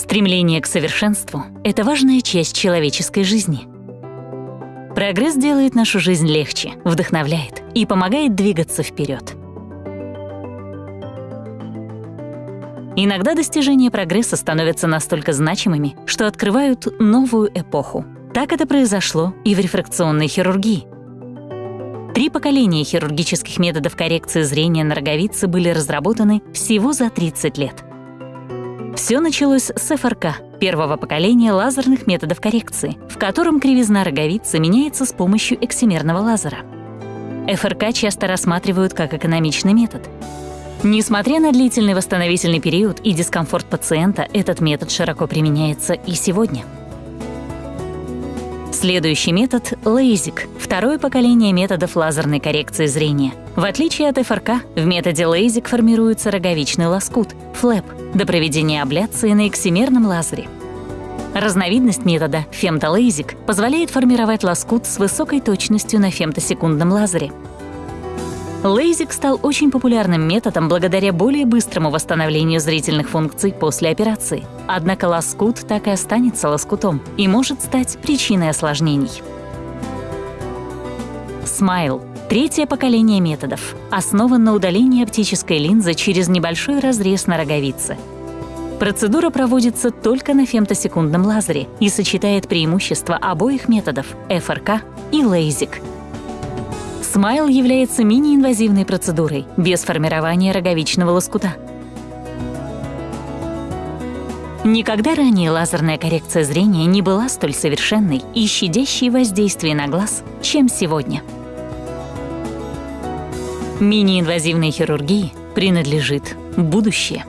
Стремление к совершенству — это важная часть человеческой жизни. Прогресс делает нашу жизнь легче, вдохновляет и помогает двигаться вперед. Иногда достижения прогресса становятся настолько значимыми, что открывают новую эпоху. Так это произошло и в рефракционной хирургии. Три поколения хирургических методов коррекции зрения на роговице были разработаны всего за 30 лет. Все началось с ФРК, первого поколения лазерных методов коррекции, в котором кривизна роговицы меняется с помощью эксимерного лазера. ФРК часто рассматривают как экономичный метод. Несмотря на длительный восстановительный период и дискомфорт пациента, этот метод широко применяется и сегодня. Следующий метод — лейзик, второе поколение методов лазерной коррекции зрения. В отличие от ФРК, в методе лейзик формируется роговичный лоскут — флэп, до проведения абляции на эксимерном лазере. Разновидность метода фемтолейзик позволяет формировать лоскут с высокой точностью на фемтосекундном лазере — Лейзик стал очень популярным методом благодаря более быстрому восстановлению зрительных функций после операции. Однако лоскут так и останется лоскутом и может стать причиной осложнений. Смайл — третье поколение методов, основан на удалении оптической линзы через небольшой разрез на роговице. Процедура проводится только на фемтосекундном лазере и сочетает преимущества обоих методов — ФРК и лейзик — Смайл является мини-инвазивной процедурой без формирования роговичного лоскута. Никогда ранее лазерная коррекция зрения не была столь совершенной и щадящей воздействие на глаз, чем сегодня. Мини-инвазивной хирургии принадлежит будущее.